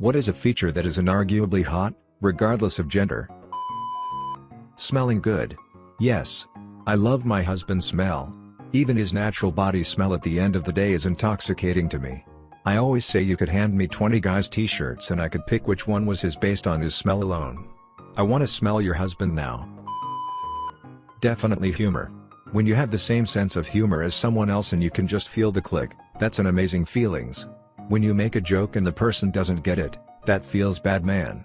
What is a feature that is inarguably hot, regardless of gender? Smelling good. Yes. I love my husband's smell. Even his natural body smell at the end of the day is intoxicating to me. I always say you could hand me 20 guys t-shirts and I could pick which one was his based on his smell alone. I want to smell your husband now. Definitely humor. When you have the same sense of humor as someone else and you can just feel the click, that's an amazing feelings. When you make a joke and the person doesn't get it, that feels bad man.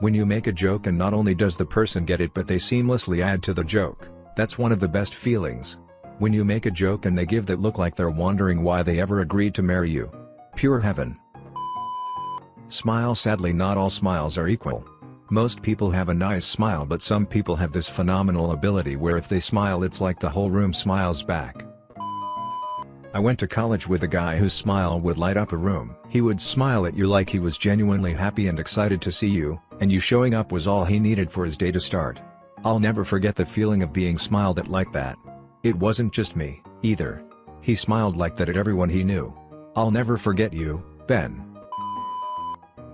When you make a joke and not only does the person get it but they seamlessly add to the joke, that's one of the best feelings. When you make a joke and they give that look like they're wondering why they ever agreed to marry you. Pure heaven. Smile Sadly not all smiles are equal. Most people have a nice smile but some people have this phenomenal ability where if they smile it's like the whole room smiles back. I went to college with a guy whose smile would light up a room. He would smile at you like he was genuinely happy and excited to see you, and you showing up was all he needed for his day to start. I'll never forget the feeling of being smiled at like that. It wasn't just me, either. He smiled like that at everyone he knew. I'll never forget you, Ben.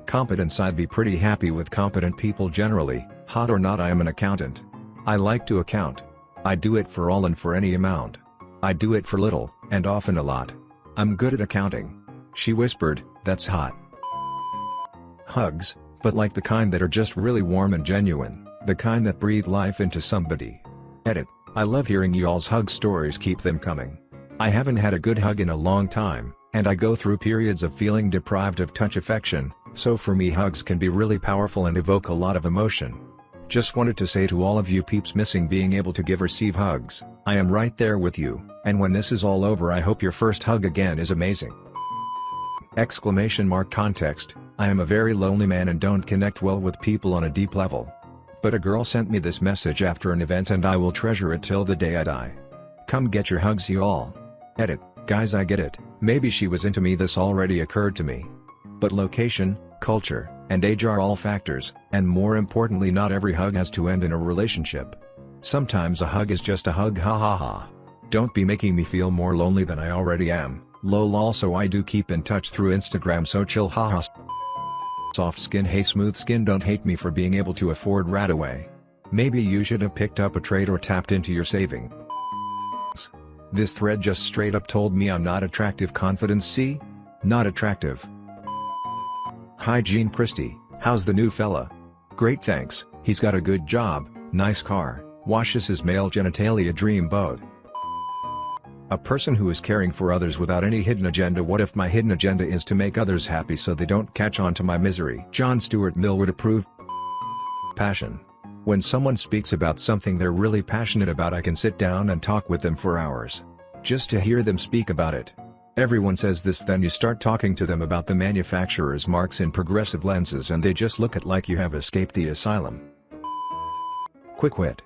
Competence I'd be pretty happy with competent people generally, hot or not I am an accountant. I like to account. I do it for all and for any amount. I do it for little, and often a lot. I'm good at accounting. She whispered, that's hot. Hugs, but like the kind that are just really warm and genuine, the kind that breathe life into somebody. Edit, I love hearing y'all's hug stories keep them coming. I haven't had a good hug in a long time, and I go through periods of feeling deprived of touch affection, so for me hugs can be really powerful and evoke a lot of emotion. Just wanted to say to all of you peeps missing being able to give receive hugs, I am right there with you, and when this is all over I hope your first hug again is amazing. Exclamation mark context, I am a very lonely man and don't connect well with people on a deep level. But a girl sent me this message after an event and I will treasure it till the day I die. Come get your hugs you all. Edit, guys I get it, maybe she was into me this already occurred to me. But location, culture, and age are all factors, and more importantly not every hug has to end in a relationship. Sometimes a hug is just a hug ha ha ha. Don't be making me feel more lonely than I already am, lol also I do keep in touch through Instagram so chill haha. Soft skin hey smooth skin don't hate me for being able to afford RadAway. Maybe you should have picked up a trade or tapped into your savings. This thread just straight up told me I'm not attractive confidence see? Not attractive. Hi Gene Christie, how's the new fella? Great thanks, he's got a good job, nice car, washes his male genitalia dream boat. A person who is caring for others without any hidden agenda What if my hidden agenda is to make others happy so they don't catch on to my misery John Stuart Mill would approve Passion. When someone speaks about something they're really passionate about I can sit down and talk with them for hours. Just to hear them speak about it. Everyone says this then you start talking to them about the manufacturer's marks in progressive lenses and they just look at like you have escaped the asylum. Quick wit.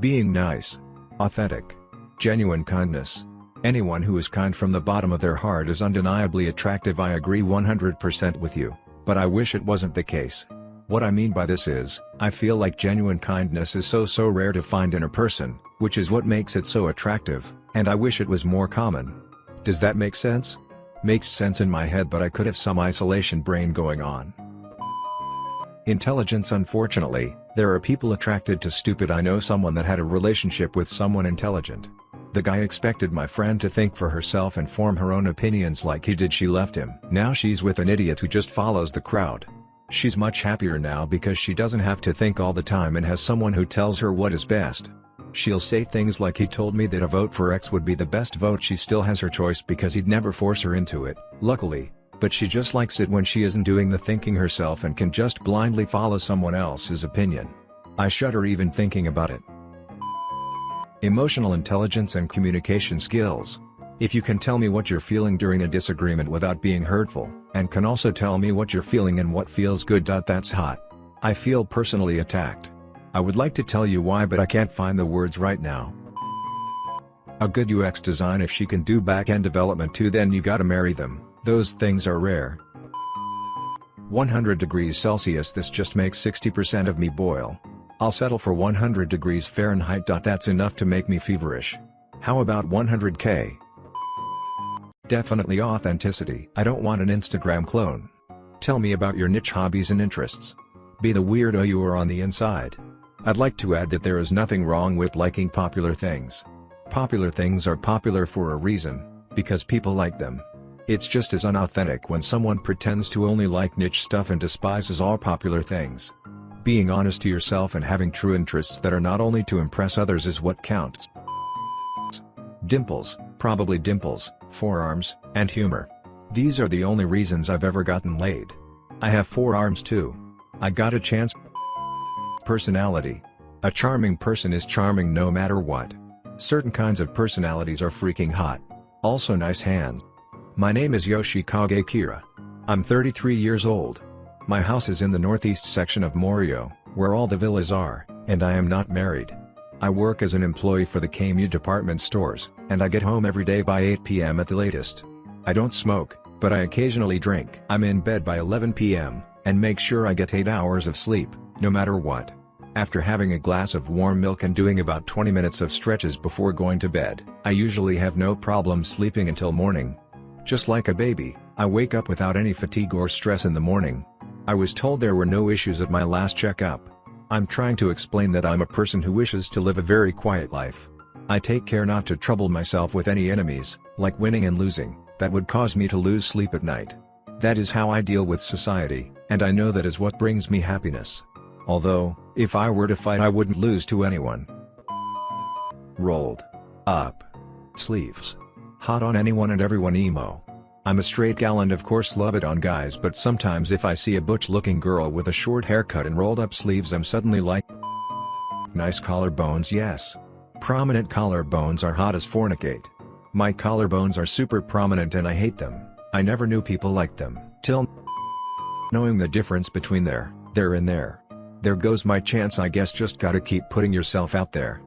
Being nice. Authentic. Genuine kindness. Anyone who is kind from the bottom of their heart is undeniably attractive I agree 100% with you, but I wish it wasn't the case. What I mean by this is, I feel like genuine kindness is so so rare to find in a person, which is what makes it so attractive, and I wish it was more common. Does that make sense? Makes sense in my head but I could have some isolation brain going on. Intelligence Unfortunately, there are people attracted to stupid I know someone that had a relationship with someone intelligent. The guy expected my friend to think for herself and form her own opinions like he did she left him. Now she's with an idiot who just follows the crowd. She's much happier now because she doesn't have to think all the time and has someone who tells her what is best. She'll say things like he told me that a vote for X would be the best vote she still has her choice because he'd never force her into it, luckily, but she just likes it when she isn't doing the thinking herself and can just blindly follow someone else's opinion. I shudder even thinking about it. Emotional intelligence and communication skills. If you can tell me what you're feeling during a disagreement without being hurtful, and can also tell me what you're feeling and what feels good. That's hot. I feel personally attacked. I would like to tell you why but I can't find the words right now. A good UX design if she can do back-end development too then you gotta marry them, those things are rare. 100 degrees Celsius this just makes 60% of me boil. I'll settle for 100 degrees Fahrenheit. That's enough to make me feverish. How about 100k? Definitely authenticity. I don't want an Instagram clone. Tell me about your niche hobbies and interests. Be the weirdo you are on the inside. I'd like to add that there is nothing wrong with liking popular things. Popular things are popular for a reason, because people like them. It's just as unauthentic when someone pretends to only like niche stuff and despises all popular things. Being honest to yourself and having true interests that are not only to impress others is what counts. Dimples, probably dimples, forearms, and humor. These are the only reasons I've ever gotten laid. I have forearms too. I got a chance. Personality. A charming person is charming no matter what. Certain kinds of personalities are freaking hot. Also nice hands. My name is Yoshikage Kira. I'm 33 years old. My house is in the northeast section of Morioh, where all the villas are, and I am not married. I work as an employee for the Kame Yu department stores, and I get home every day by 8 p.m. at the latest. I don't smoke, but I occasionally drink. I'm in bed by 11 p.m., and make sure I get 8 hours of sleep, no matter what. After having a glass of warm milk and doing about 20 minutes of stretches before going to bed, I usually have no problem sleeping until morning. Just like a baby, I wake up without any fatigue or stress in the morning. I was told there were no issues at my last checkup. I'm trying to explain that I'm a person who wishes to live a very quiet life. I take care not to trouble myself with any enemies, like winning and losing, that would cause me to lose sleep at night. That is how I deal with society, and I know that is what brings me happiness. Although, if I were to fight I wouldn't lose to anyone. Rolled. Up. Sleeves. Hot on anyone and everyone emo. I'm a straight gal and of course love it on guys but sometimes if I see a butch looking girl with a short haircut and rolled up sleeves I'm suddenly like Nice collarbones yes. Prominent collarbones are hot as fornicate. My collarbones are super prominent and I hate them, I never knew people liked them, till knowing the difference between there, there and there. There goes my chance I guess just gotta keep putting yourself out there.